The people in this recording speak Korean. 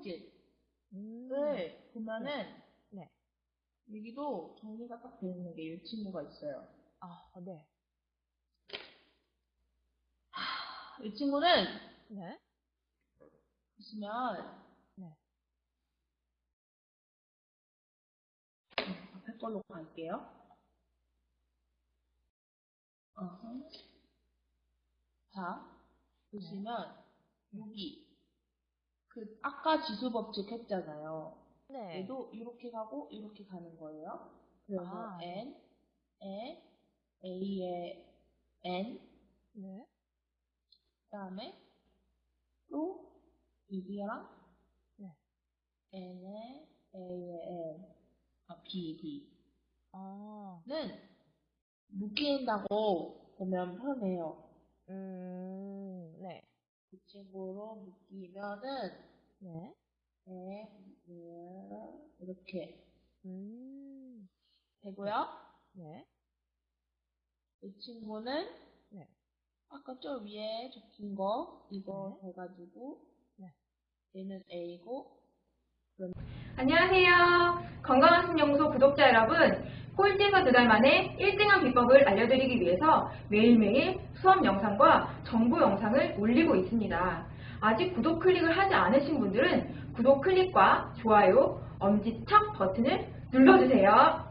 성질을 음. 보면은 네. 여기도 정리가 딱 되어 있는 게 이 친구가 있어요. 아, 네. 이 친구는 네. 보시면 네. 앞에 걸로 갈게요. 어허. 자, 보시면 여기 그 아까 지수 법칙 했잖아요. 네. 얘도 이렇게 가고 이렇게 가는 거예요. 그래서 아, n, 에, a의 n, 네. 그다음에 또 여기랑 네. n의 a의 n, 아 b, b. 아, 는 묶인다고 보면 편해요. 음, 네. 이 친구로 묶이면은 네. 에, 음, 이렇게 음, 되고요. 네. 이 친구는 네. 아까 저 위에 적힌 거 이거 네. 해가지고 네. 얘는 A고 안녕하세요. 건강한 신연구소 구독자 여러분. 꼴찌에서 두 달 만에 1등한 비법을 알려드리기 위해서 매일매일 수업 영상과 정보 영상을 올리고 있습니다. 아직 구독 클릭을 하지 않으신 분들은 구독 클릭과 좋아요, 엄지척 버튼을 눌러주세요.